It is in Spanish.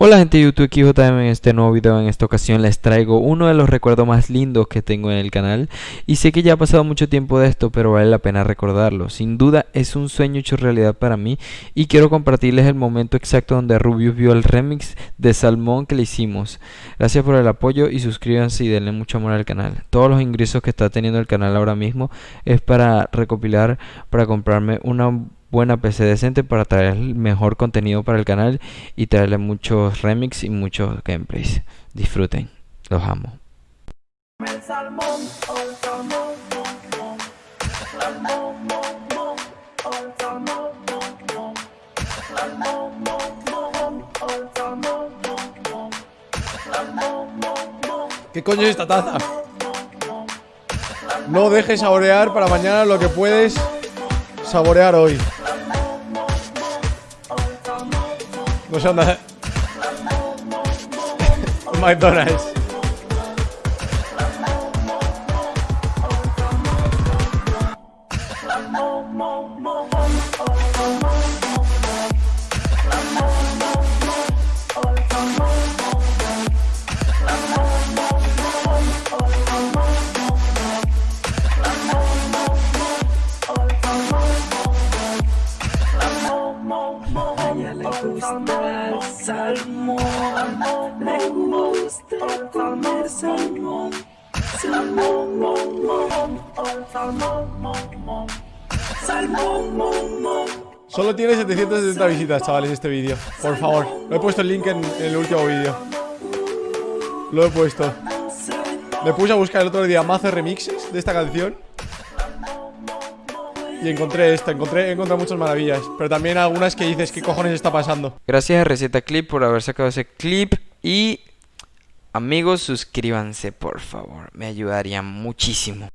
Hola gente de YouTube, aquí JM en este nuevo video, en esta ocasión les traigo uno de los recuerdos más lindos que tengo en el canal. Y sé que ya ha pasado mucho tiempo de esto pero vale la pena recordarlo, sin duda es un sueño hecho realidad para mí y quiero compartirles el momento exacto donde Rubius vio el remix de Salmón que le hicimos, gracias por el apoyo y suscríbanse y denle mucho amor al canal, todos los ingresos que está teniendo el canal ahora mismo es para recopilar, para comprarme una buena PC decente para traer mejor contenido para el canal y traerle muchos remix y muchos gameplays. Disfruten, los amo. ¿Qué coño es esta taza? No dejes saborear para mañana lo que puedes saborear hoy. No sé dónde. McDonald's. Gusta el salmón, le gusta comer salmón, salmón, salmón, Solo tiene 770 visitas, chavales, este vídeo. Por favor, lo he puesto el link en, en el último vídeo. Lo he puesto. Me puse a buscar el otro día mazo remixes de esta canción y encontré esta, encontré, encontré muchas maravillas Pero también algunas que dices, ¿qué cojones está pasando? Gracias a Receta Clip por haber sacado ese clip Y amigos, suscríbanse por favor, me ayudaría muchísimo